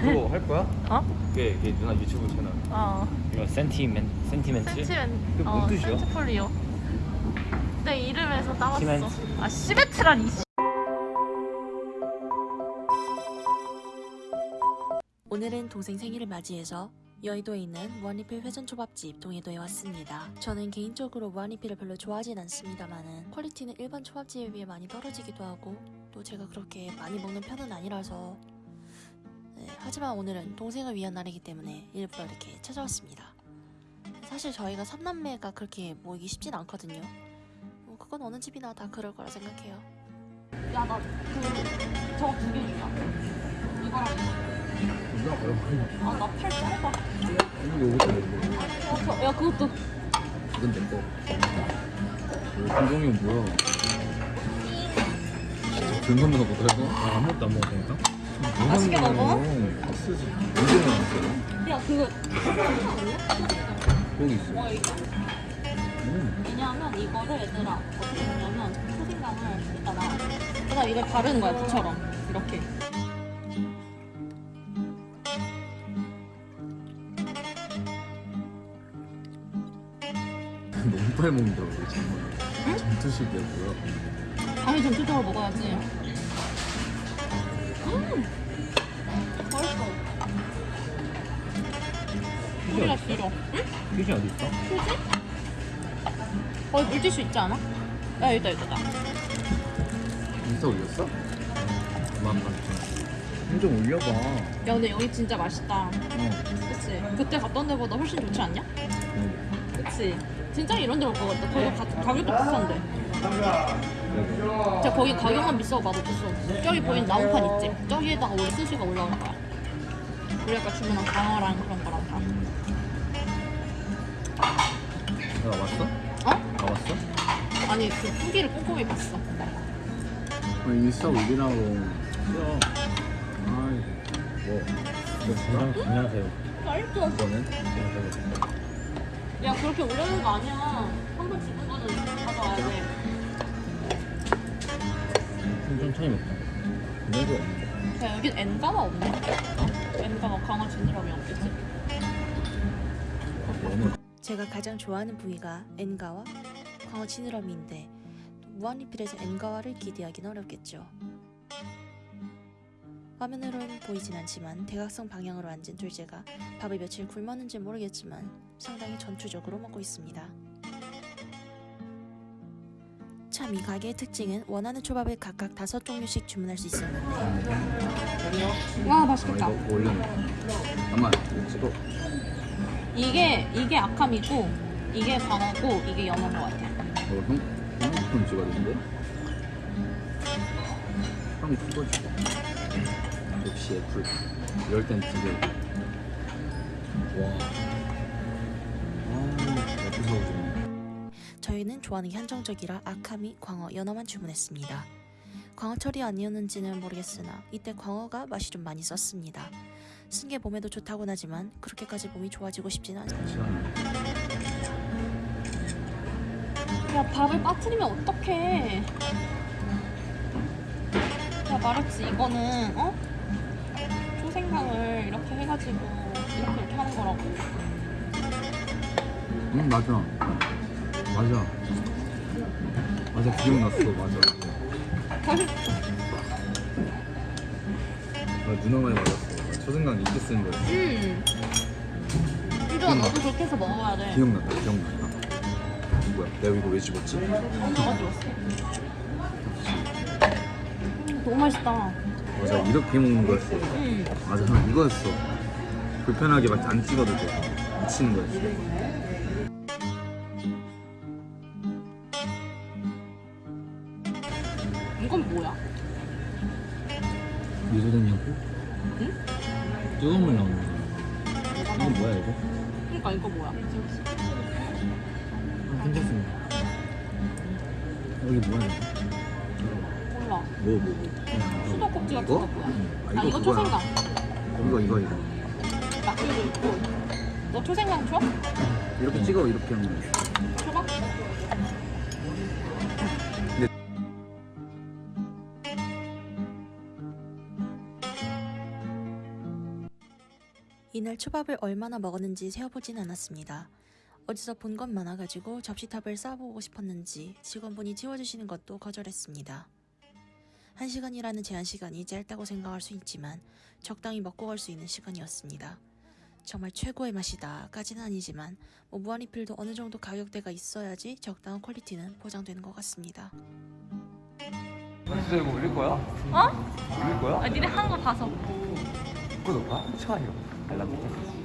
그거 할 거야? 어? 그게, 그게 누나 유튜브 채널 어. 이거 센티멘 sentiment? 센티멘. 그게 뭔 어, 뜻이야? 센티폴리오. 내 이름에서 따왔어. 시멘트. 아 시멘트라니. 씨. 오늘은 동생 생일을 맞이해서 여의도에 있는 무한리필 회전초밥집 동해도에 왔습니다. 저는 개인적으로 무한리필을 별로 좋아하진 않습니다만은 퀄리티는 일반 초밥집에 비해 많이 떨어지기도 하고 또 제가 그렇게 많이 먹는 편은 아니라서 네, 하지만 오늘은 동생을 위한 날이기 때문에 일부러 이렇게 찾아왔습니다. 사실 저희가 삼남매가 그렇게 모이기 쉽진 않거든요. 뭐 그건 어느 집이나 다 그럴 거라 생각해요. 야 나 그 저거 두개 주자. 이거랑 누나 얼마? 아나팔 짧아. 이거 이것도 내고 어, 저, 야 그것도 이건 내 거 김종이 뭐야? 먹고 이거? 아 아무것도 안 먹었다니까? 맛있게 먹어? 쓰지 언제 나왔어요? 야 그거 거기 있어 뭐 이거 음. 왜냐하면 이거를 얘들아 어떻게 하냐면 초생강을 이따가 그다음 이걸 바르는 거야 부처럼 이렇게. 너무 빨리 먹는다고 정말 전투식이야 뭐야 당연히 전투적으로 먹어야지. 우리가 길어. 응? 휴지 어디 있어? 휴지? 거기 물티슈 있지 않아? 야 여기다 여기다. 인스타 올렸어? 봐좀 올려봐 야 근데 여기 진짜 맛있다. 어 그치? 그때 갔던 데보다 훨씬 좋지 않냐? 응. 그치? 진짜 이런 데 올 것 같다. 거기 가, 가격도 비싼데. 진짜 거기 가격만 비싸고 맛없었어. 저기 보이는 나무판 있지? 저기에다가 원래 스시가 올라올 거야. 우리 아까 주문한 강어랑 그런 거랑 다. 나 왔어? 어? 나 왔어? 아니 그 후기를 꼼꼼히 봤어. 인스타 올리라고 싫어 아이 뭐 뭐, 안녕하세요 맛있어. 이거는? 야 그렇게 오려는 거 아니야. 한 번 집은 거는 가져와야 돼. 좀 천천히 먹자 없는데 야 여긴 엔가가 없네. 엔가가 강화 지느러미 없겠지? 너무 제가 가장 좋아하는 부위가 엔가와 광어 지느러미인데 또 무한리필에서 엔가와를 기대하긴 어렵겠죠. 화면으로는 보이진 않지만 대각선 방향으로 앉은 둘째가 밥을 며칠 굶었는지 모르겠지만 상당히 전투적으로 먹고 있습니다. 참이 가게의 특징은 원하는 초밥을 각각 다섯 종류씩 주문할 수 있었는데. 와 아, 맛있겠다. 이거 잠깐만 찍어. 이게 이게 아캄이고 이게 광어고 이게 연어인 것 같아. 어, 형, 형좀 찍어주는데? 형 찍어줘 역시 애플. 이럴 땐 두개 와 저희는 좋아하는 게 한정적이라 아카미, 광어, 연어만 주문했습니다. 광어철이 아니었는지는 모르겠으나 이때 광어가 맛이 좀 많이 썼습니다. 쓴 게 몸에도 좋다곤 하지만 그렇게까지 몸이 좋아지고 않아요. 시간 야 밥을 빠뜨리면 어떡해. 야 말했지 이거는 어? 초생강을 이렇게 해가지고 이렇게 이렇게 하는 거라고. 응 맞아 맞아 맞아 기억났어 맞아 나 누나 말이 맞았어 초생강 이렇게 쓰는 거였어 음. 이거 너도 그렇게 해서 먹어야 돼. 기억났다 기억났다 뭐야 내가 이거 왜 집었지? 너가 좋았어. 음, 너무 맛있다. 맞아 이렇게 먹는 거였어 음. 맞아 형 이거였어 불편하게 막 안 찍어도 돼 미치는 거였어 이건 뭐야? 미소된냐고? 응? 뜨거운 물 나오는 이건 나와? 뭐야 이거? 그러니까 이거 뭐야? 아, 괜찮습니다 여기 뭐야 이거? 몰라. 뭐 뭐 뭐? 수도꼭지 같은 이거? 거 뭐야? 응. 아, 이거 그거야. 초생강. 이거 이거 이거 낙지도 있고. 너 초생강 줘? 이렇게 찍어 이렇게 하면 초밥을 얼마나 먹었는지 세어보진 않았습니다. 어디서 본 것 많아가지고 접시탑을 쌓아보고 싶었는지 직원분이 치워주시는 것도 거절했습니다. 한 시간이라는 제한 시간이 짧다고 생각할 수 있지만 적당히 먹고 갈 수 있는 시간이었습니다. 정말 최고의 맛이다 까지는 아니지만 뭐 무한리필도 어느 정도 가격대가 있어야지 적당한 퀄리티는 보장되는 것 같습니다. 진짜 이거 올릴 거야? 어? 올릴 거야? 아, 니네 하는 거 봐서. 구독과 좋아요 a las.